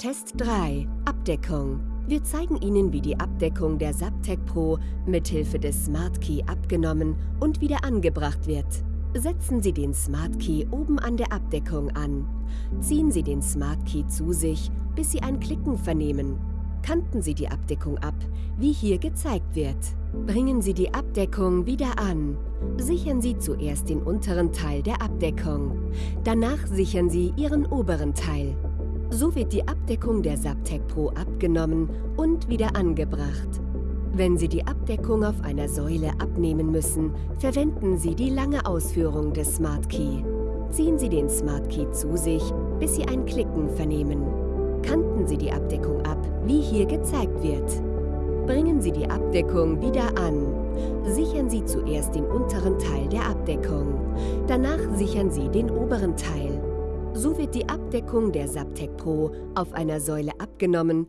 Test 3 Abdeckung Wir zeigen Ihnen, wie die Abdeckung der Subtech Pro mithilfe des Smart Key abgenommen und wieder angebracht wird. Setzen Sie den Smart Key oben an der Abdeckung an. Ziehen Sie den Smart Key zu sich, bis Sie ein Klicken vernehmen. Kanten Sie die Abdeckung ab, wie hier gezeigt wird. Bringen Sie die Abdeckung wieder an. Sichern Sie zuerst den unteren Teil der Abdeckung. Danach sichern Sie Ihren oberen Teil. So wird die Abdeckung der Subtech Pro abgenommen und wieder angebracht. Wenn Sie die Abdeckung auf einer Säule abnehmen müssen, verwenden Sie die lange Ausführung des Smart Key. Ziehen Sie den Smart Key zu sich, bis Sie ein Klicken vernehmen. Kanten Sie die Abdeckung ab, wie hier gezeigt wird. Bringen Sie die Abdeckung wieder an. Sichern Sie zuerst den unteren Teil der Abdeckung. Danach sichern Sie den oberen Teil. So wird die Abdeckung der Subtech Pro auf einer Säule abgenommen